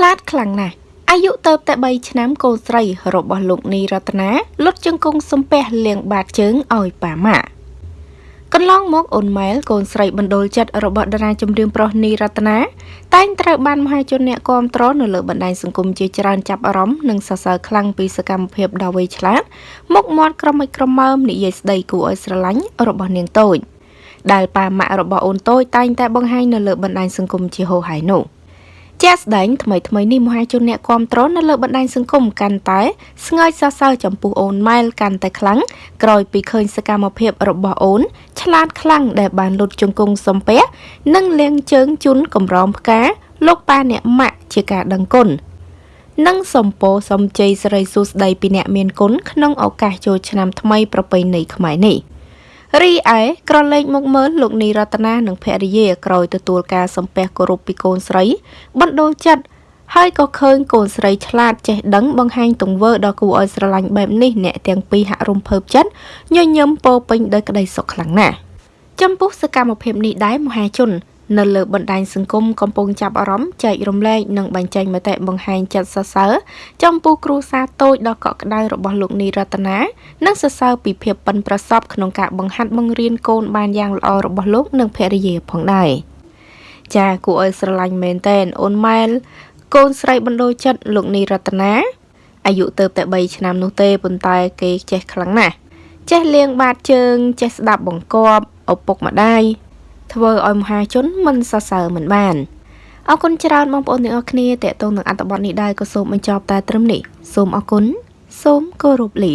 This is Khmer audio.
ឆ្លាតខ្លាំងណាស់អាយុទៅតែ3ឆ្នាំកូនស្រីរបស់លោកនីរតនាលុតជង្គង់សំពះលៀងបាតជើងឲ្យប៉ាម៉ាក់កន្លងមកអូនម៉ែលកូនស្រីបណ្ដូលចិត្តរបស់តារាចម្រៀងប្រុសនីរតនាតែងត្រូវបានមហាជនអ្នកគាំទ្រនៅលើបណ្ដាញសង្គមជាច្រើនចាប់អារម្មណ៍និងសរសើរខ្លាំងពីសកម្មភាពដ៏វៃឆ្លាតមុខមាត់ក្រមិចក្រមើមនិយាយស្ដីគួរឲ្យស្រឡាញ់របស់នាងតូចដែលប៉ាម៉ាក់របស់អូនតូចតែងតែបង្ហាញនៅលើបណ្ដាញសង្គមជាហូរហែនោះ ជាក់ស្ដែងថ្មីថ្មីនេះមហាជនអ្នកគាំទ្រនៅលើបណ្ដាញសង្គមកាន់តែស្ងើចសរសើរចំពោះអូនម៉ែលកាន់តែខ្លាំងក្រោយពីឃើញសកម្មភាពរបស់អូន ឆ្លាតខ្លាំងដែលបានលុតជង្គង់សំពះនិងលាងជើងជូនកំរោមផ្កាលោកប៉ាអ្នកម៉ាក់ជាការដឹងគុណនិងសំពោសំជ័យសិរីសួស្ដីពីអ្នកមានគុណក្នុងឱកាសចូលឆ្នាំថ្មីប្រពៃណីខ្មែរនេះ។ រីឯក្រឡេកមកមើលលោកនីរតនានិងភរិយាក្រោយទទួលការសំពះគោរពពីកូនស្រីបណ្ដូលចិត្តហើយក៏ឃើញកូនស្រីឆ្លាតចេះដឹងបង្ហាញទង្វើដ៏គួរឲ្យស្រឡាញ់បែបនេះអ្នកទាំងពីរហាក់រំភើបចិត្តញញឹមពោពេញដោយក្តីសុខខ្លាំងណាស់ចំពោះសកម្មភាពនេះដែរមហាជន នៅលើបណ្ដាញសង្គមកំពុងចាប់អារម្មណ៍ចែករំលែកនិងបញ្ចេញមតិបង្ហាញចិត្តសរសើរចំពោះគ្រួសារតូចដ៏កក់ក្ដៅរបស់លោកនីរតនានិងសរសើរពីភាពប៉ិនប្រសប់ក្នុងការបង្ហាត់បង្រៀនកូនបានយ៉ាងល្អរបស់លោកនិងភរិយាផងដែរចាគួរឲ្យស្រឡាញ់មែនតែនអូនម៉ែលកូនស្រីបណ្ដូលចិត្តលោកនីរតនាអាយុទៅតែ3ឆ្នាំនោះទេប៉ុន្តែគេចេះខ្លាំងណាស់ចេះលៀងបាតជើងចេះស្ដាប់បង្គាប់ឪពុកម្ដាយ ធ្វើឲ្យមហាជនមិនសរសើរមិនបានអរគុណច្រើនបងប្អូនទាំងអស់គ្នាតេតងនឹងអត្ថបទនេះដែរក៏សូមបញ្ចប់តែត្រឹមនេះសូមអរគុណសូមគោរពលា